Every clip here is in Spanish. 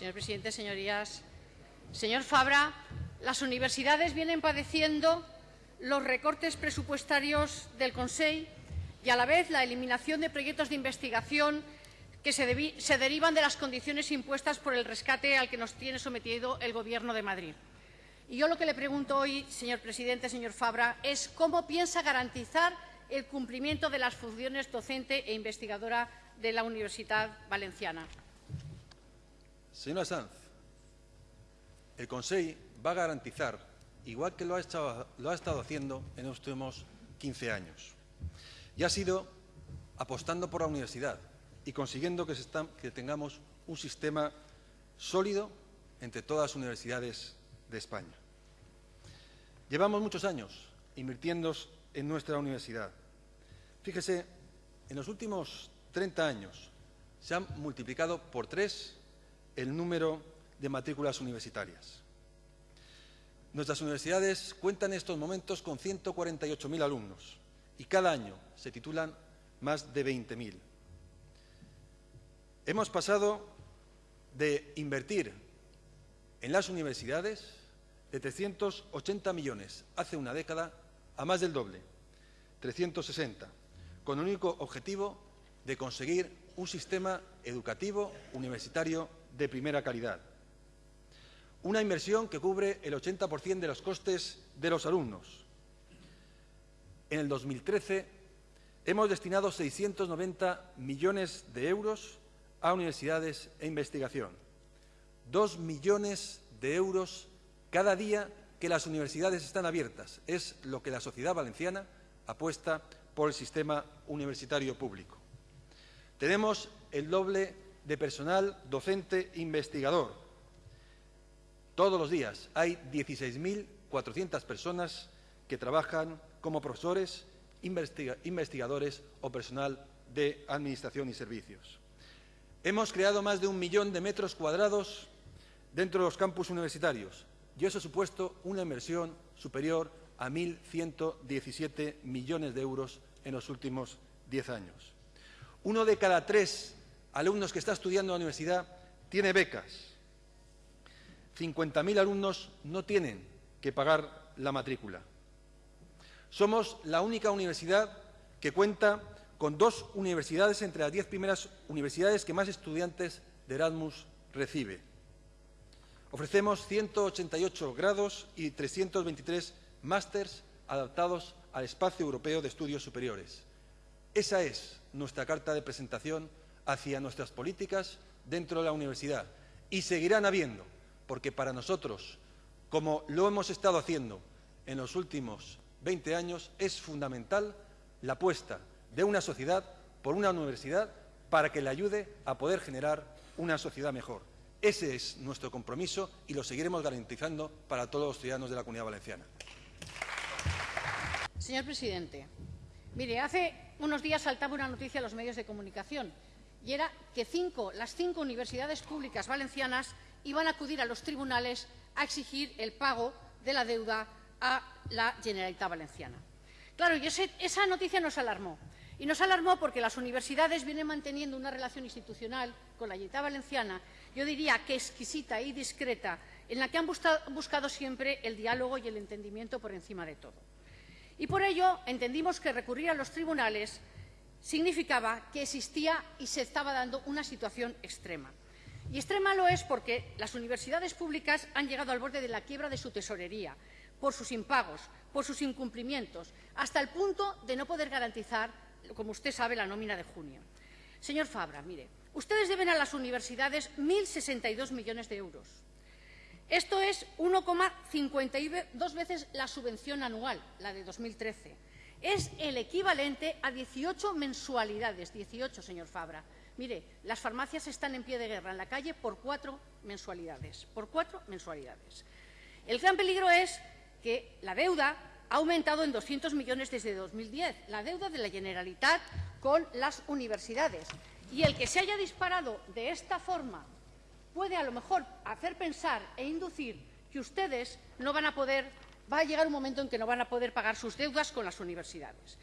Señor presidente, señorías, señor Fabra, las universidades vienen padeciendo los recortes presupuestarios del Consejo y a la vez la eliminación de proyectos de investigación que se, se, derivan de las condiciones impuestas por el rescate al que nos tiene sometido el Gobierno de Madrid. Y yo lo que le pregunto hoy, señor presidente, señor Fabra, es cómo piensa garantizar el cumplimiento de las funciones docente e investigadora de la Universidad Valenciana. Señora Sanz, el Consejo va a garantizar, igual que lo ha, estado, haciendo en los últimos 15 años, y ha sido apostando por la universidad y consiguiendo que, que tengamos un sistema sólido entre todas las universidades de España. Llevamos muchos años invirtiendo en nuestra universidad. Fíjese, en los últimos 30 años se han multiplicado por tres el número de matrículas universitarias. Nuestras universidades cuentan en estos momentos con 148.000 alumnos y cada año se titulan más de 20.000. Hemos pasado de invertir en las universidades de 380 millones hace una década a más del doble, 360, con el único objetivo de conseguir un sistema educativo universitario de primera calidad. Una inversión que cubre el 80% de los costes de los alumnos. En el 2013 hemos destinado 690 millones de euros a universidades e investigación. Dos millones de euros cada día que las universidades están abiertas. Es lo que la sociedad valenciana apuesta por el sistema universitario público. Tenemos el doble de personal docente investigador. Todos los días hay 16.400 personas que trabajan como profesores, investigadores o personal de administración y servicios. Hemos creado más de un millón de metros cuadrados dentro de los campus universitarios y eso ha supuesto una inversión superior a 1.117 millones de euros en los últimos diez años. Uno de cada tres alumnos que está estudiando en la universidad tiene becas. 50.000 alumnos no tienen que pagar la matrícula. Somos la única universidad que cuenta con dos universidades entre las diez primeras universidades que más estudiantes de Erasmus recibe. Ofrecemos 188 grados y 323 másters adaptados al espacio europeo de estudios superiores. Esa es nuestra carta de presentación hacia nuestras políticas dentro de la universidad. Y seguirán habiendo, porque para nosotros, como lo hemos estado haciendo en los últimos 20 años, es fundamental la apuesta de una sociedad por una universidad para que le ayude a poder generar una sociedad mejor. Ese es nuestro compromiso y lo seguiremos garantizando para todos los ciudadanos de la Comunidad Valenciana. Señor presidente, mire, hace unos días saltaba una noticia en los medios de comunicación y era que cinco, las cinco universidades públicas valencianas iban a acudir a los tribunales a exigir el pago de la deuda a la Generalitat Valenciana. Claro, y esa noticia nos alarmó. Y nos alarmó porque las universidades vienen manteniendo una relación institucional con la Generalitat Valenciana, yo diría que exquisita y discreta, en la que han buscado siempre el diálogo y el entendimiento por encima de todo. Y por ello entendimos que recurrir a los tribunales significaba que existía y se estaba dando una situación extrema. Y extrema lo es porque las universidades públicas han llegado al borde de la quiebra de su tesorería, por sus impagos, por sus incumplimientos, hasta el punto de no poder garantizar, como usted sabe, la nómina de junio. Señor Fabra, mire, ustedes deben a las universidades 1.062 millones de euros. Esto es 1,52 veces la subvención anual, la de 2013 es el equivalente a 18 mensualidades. 18, señor Fabra. Mire, las farmacias están en pie de guerra en la calle por cuatro mensualidades. Por cuatro mensualidades. El gran peligro es que la deuda ha aumentado en 200 millones desde 2010, la deuda de la Generalitat con las universidades. Y el que se haya disparado de esta forma puede a lo mejor hacer pensar e inducir que ustedes no van a poder va a llegar un momento en que no van a poder pagar sus deudas con las universidades.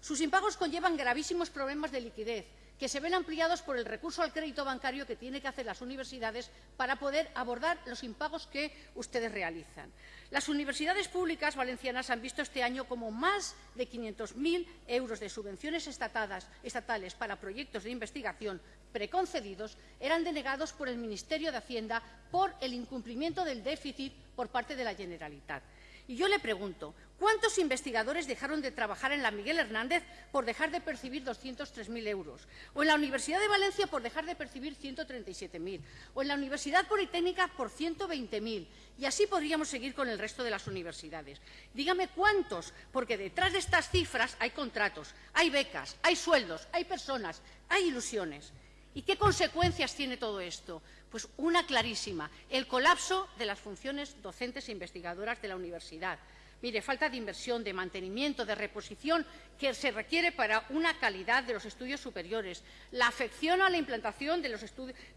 Sus impagos conllevan gravísimos problemas de liquidez que se ven ampliados por el recurso al crédito bancario que tienen que hacer las universidades para poder abordar los impagos que ustedes realizan. Las universidades públicas valencianas han visto este año como más de 500.000 euros de subvenciones estatales para proyectos de investigación preconcedidos eran denegados por el Ministerio de Hacienda por el incumplimiento del déficit por parte de la Generalitat. Y yo le pregunto, ¿cuántos investigadores dejaron de trabajar en la Miguel Hernández por dejar de percibir 203.000 euros? ¿O en la Universidad de Valencia por dejar de percibir 137.000? ¿O en la Universidad Politécnica por 120.000? Y así podríamos seguir con el resto de las universidades. Dígame cuántos, porque detrás de estas cifras hay contratos, hay becas, hay sueldos, hay personas, hay ilusiones. ¿Y qué consecuencias tiene todo esto? Pues una clarísima, el colapso de las funciones docentes e investigadoras de la universidad. Mire, falta de inversión, de mantenimiento, de reposición que se requiere para una calidad de los estudios superiores, la afección a la implantación de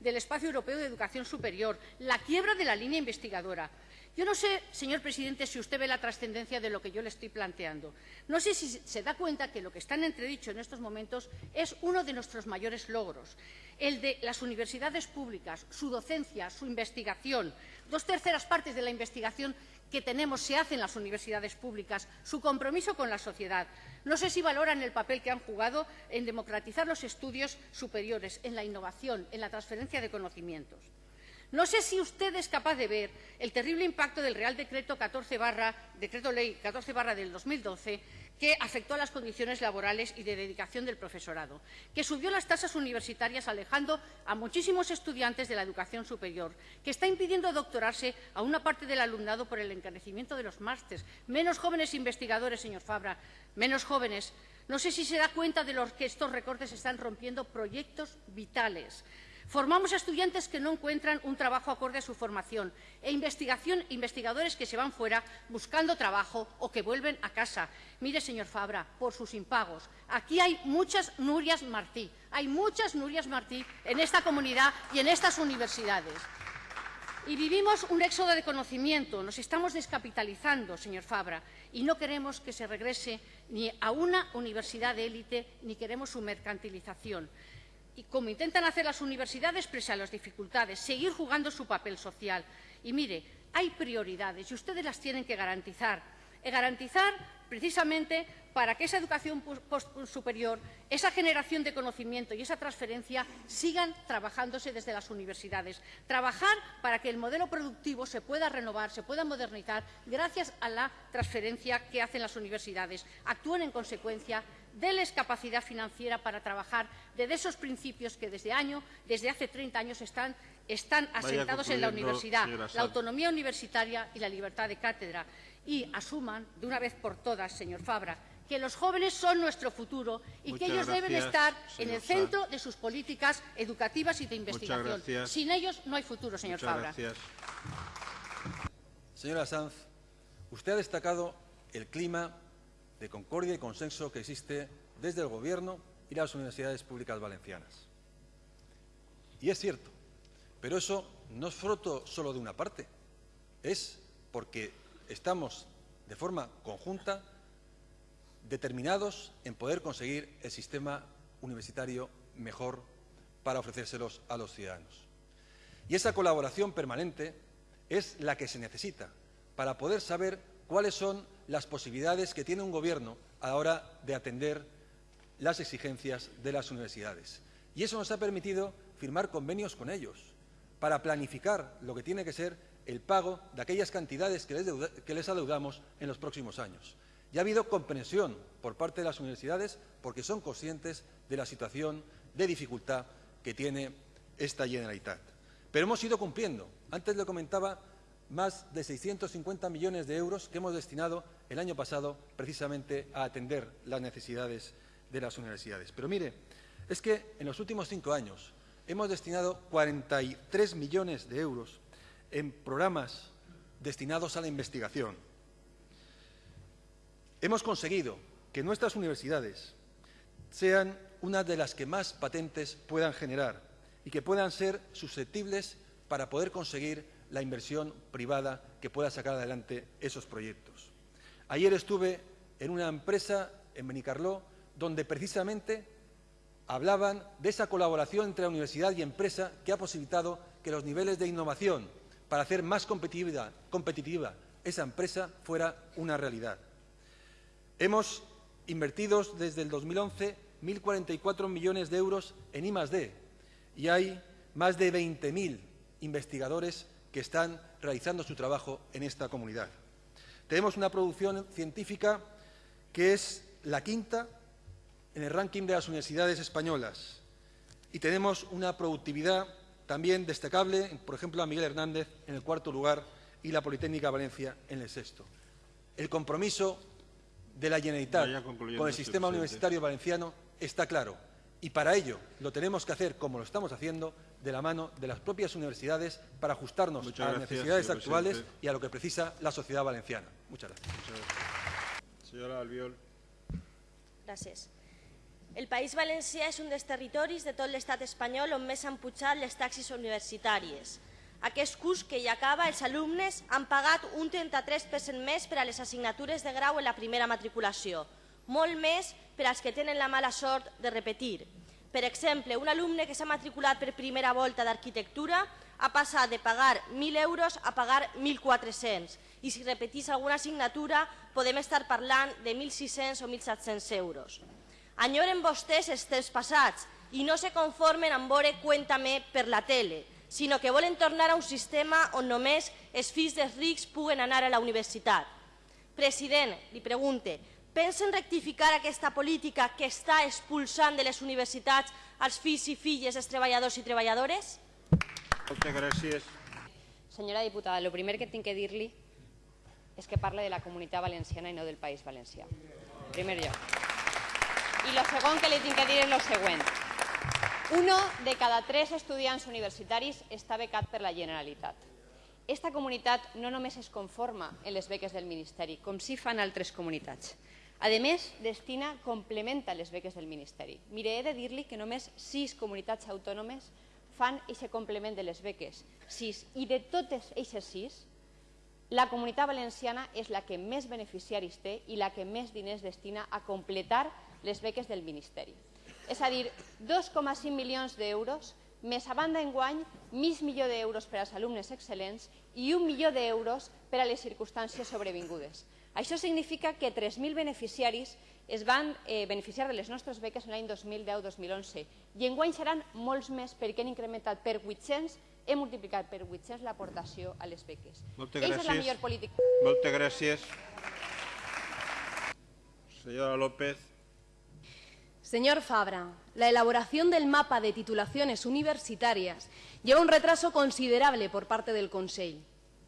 del espacio europeo de educación superior, la quiebra de la línea investigadora. Yo no sé, señor presidente, si usted ve la trascendencia de lo que yo le estoy planteando. No sé si se da cuenta que lo que está en entredicho en estos momentos es uno de nuestros mayores logros, el de las universidades públicas, su docencia, su investigación. Dos terceras partes de la investigación que tenemos se hace en las universidades públicas, su compromiso con la sociedad. No sé si valoran el papel que han jugado en democratizar los estudios superiores, en la innovación, en la transferencia de conocimientos. No sé si usted es capaz de ver el terrible impacto del Real Decreto 14 Decreto Ley 14 del 2012 que afectó a las condiciones laborales y de dedicación del profesorado, que subió las tasas universitarias alejando a muchísimos estudiantes de la educación superior, que está impidiendo doctorarse a una parte del alumnado por el encarecimiento de los másteres, menos jóvenes investigadores, señor Fabra, menos jóvenes. No sé si se da cuenta de los que estos recortes están rompiendo proyectos vitales. Formamos a estudiantes que no encuentran un trabajo acorde a su formación e investigación, investigadores que se van fuera buscando trabajo o que vuelven a casa. Mire, señor Fabra, por sus impagos. Aquí hay muchas Nurias Martí, hay muchas Nurias Martí en esta comunidad y en estas universidades. Y vivimos un éxodo de conocimiento, nos estamos descapitalizando, señor Fabra, y no queremos que se regrese ni a una universidad de élite, ni queremos su mercantilización y como intentan hacer las universidades pese a las dificultades, seguir jugando su papel social. Y mire, hay prioridades y ustedes las tienen que garantizar. Y garantizar precisamente para que esa educación superior, esa generación de conocimiento y esa transferencia sigan trabajándose desde las universidades. Trabajar para que el modelo productivo se pueda renovar, se pueda modernizar gracias a la transferencia que hacen las universidades. Actúen en consecuencia déles capacidad financiera para trabajar desde esos principios que desde, año, desde hace 30 años están, están asentados en la universidad, la autonomía universitaria y la libertad de cátedra. Y asuman de una vez por todas, señor Fabra, que los jóvenes son nuestro futuro y que ellos deben estar en el centro de sus políticas educativas y de investigación. Sin ellos no hay futuro, señor Fabra. Señora Sanz, usted ha destacado el clima de concordia y consenso que existe desde el Gobierno y las universidades públicas valencianas. Y es cierto, pero eso no es fruto solo de una parte, es porque estamos de forma conjunta determinados en poder conseguir el sistema universitario mejor para ofrecérselos a los ciudadanos. Y esa colaboración permanente es la que se necesita para poder saber cuáles son las posibilidades que tiene un Gobierno a la hora de atender las exigencias de las universidades. Y eso nos ha permitido firmar convenios con ellos para planificar lo que tiene que ser el pago de aquellas cantidades que les, adeudamos en los próximos años. Y ha habido comprensión por parte de las universidades porque son conscientes de la situación de dificultad que tiene esta Generalitat. Pero hemos ido cumpliendo. Antes le comentaba más de 650 millones de euros que hemos destinado el año pasado precisamente a atender las necesidades de las universidades. Pero mire, es que en los últimos cinco años hemos destinado 43 millones de euros en programas destinados a la investigación. Hemos conseguido que nuestras universidades sean una de las que más patentes puedan generar y que puedan ser susceptibles para poder conseguir la inversión privada que pueda sacar adelante esos proyectos. Ayer estuve en una empresa en Benicarló donde precisamente hablaban de esa colaboración entre universidad y empresa que ha posibilitado que los niveles de innovación para hacer más competitiva, competitiva esa empresa fuera una realidad. Hemos invertido desde el 2011 1.044 millones de euros en I+.D. y hay más de 20.000 investigadores que están realizando su trabajo en esta comunidad. Tenemos una producción científica que es la quinta en el ranking de las universidades españolas y tenemos una productividad también destacable, por ejemplo, a Miguel Hernández en el cuarto lugar y la Politécnica Valencia en el sexto. El compromiso de la Generalitat con el sistema universitario valenciano está claro y para ello lo tenemos que hacer, como lo estamos haciendo, de la mano de las propias universidades para ajustarnos Muchas a las gracias, necesidades actuales presidente. y a lo que precisa la sociedad valenciana. Muchas gracias. Senyora Albiol. Gràcies. El País Valencià és un dels territoris de tot l'estat espanyol on més han pujat les taxes universitàries. Aquest curs que ja acaba, els alumnes han pagat un 33% més per a les assignatures de grau en la primera matriculació, molt més per als que tenen la mala sort de repetir. Per exemple, un alumne que s'ha matriculat per primera volta d'arquitectura ha passat de pagar 1.000 euros a pagar 1.400 i si repetís alguna assignatura podem estar parlant de 1.600 o 1.700 euros. Enyoren vostès els temps passats i no se conformen amb veure Cuéntame per la tele, sinó que volen tornar a un sistema on només els fills dels rics puguen anar a la universitat. President, li pregunte, pensen rectificar aquesta política que està expulsant de les universitats els fills i filles dels treballadors i treballadores? Moltes gràcies. Senyora diputada, el primer que tinc que dir-li és que parle de la comunitat valenciana i no del País Valencià. En primer lloc. I el segon que li tinc que dir és el següent. Uno de cada tres estudiants universitaris està becat per la Generalitat. Esta comunitat no només es conforma en les beques del Ministeri, com sí fan altres comunitats. A més, destina, complementa les beques del Ministeri. Mire, he de dir-li que només sis comunitats autònomes fan aquest complement de les beques. Sis. I de totes aquestes sis, la comunitat valenciana és la que més beneficiaris té i la que més diners destina a completar les beques del Ministeri. És a dir, 2,5 milions d'euros, més a banda enguany, mig milió d'euros per als alumnes excel·lents i un milió d'euros per a les circumstàncies sobrevingudes. Això significa que 3.000 beneficiaris es van eh, beneficiar de les nostres beques en l'any 2010-2011 i enguany seran molts més perquè han incrementat per 800 hem multiplicat per 800 l'aportació a les beques. Moltes Eixa és la gràcies. millor política. Moltes gràcies. Senyora López. Señor Fabra, la elaboración del mapa de titulaciones universitarias lleva un retraso considerable por parte del Consejo.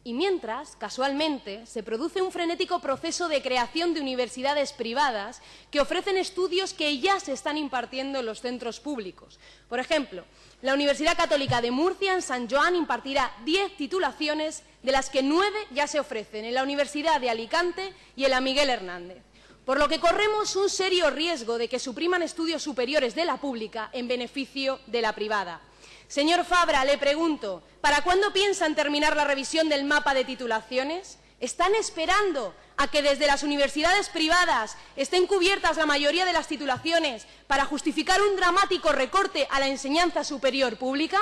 Y mientras, casualmente, se produce un frenético proceso de creación de universidades privadas que ofrecen estudios que ya se están impartiendo en los centros públicos. Por ejemplo, la Universidad Católica de Murcia en San Joan impartirá 10 titulaciones, de las que 9 ya se ofrecen en la Universidad de Alicante y en la Miguel Hernández por lo que corremos un serio riesgo de que supriman estudios superiores de la pública en beneficio de la privada. Señor Fabra, le pregunto, ¿para cuándo piensan terminar la revisión del mapa de titulaciones? ¿Están esperando a que desde las universidades privadas estén cubiertas la mayoría de las titulaciones para justificar un dramático recorte a la enseñanza superior pública?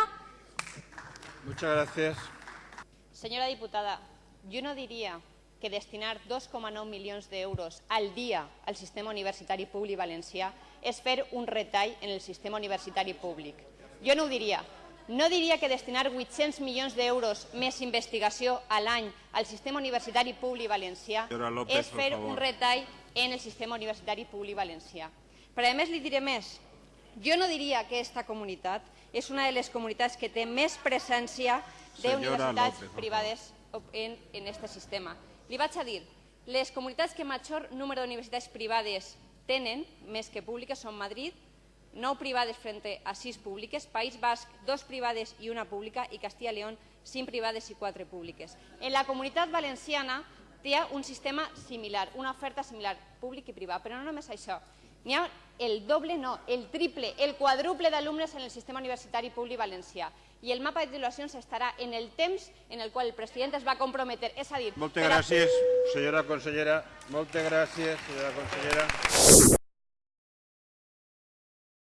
Muchas gràcies. Senyora diputada, jo no diria que destinar 2,9 milions d'euros al dia al sistema universitari públic valencià és fer un retall en el sistema universitari públic. Jo no ho diria. No diria que destinar 800 milions d'euros més investigació a l'any al sistema universitari públic valencià López, és fer un retall en el sistema universitari públic valencià. Però a més li diré més. Jo no diria que aquesta comunitat és una de les comunitats que té més presència d'universitats privades en, en este sistema. Li vaig a dir, les comunitats que major número d'universitats privades tenen, més que públiques, són Madrid, 9 privades frente a 6 públiques, País Basc, 2 privades i una pública, i Castilla y León, 5 privades i 4 públiques. En la comunitat valenciana ha un sistema similar, una oferta similar, públic i privat, però no només això. N'hi ha el doble, no, el triple, el quadruple d'alumnes en el sistema universitari públic valencià. I el mapa de titulacions estarà en el temps en el qual el president es va comprometer. És a dir, Moltes a- gràcies, senyora consellera. Moltes gràcies, senyora consellera.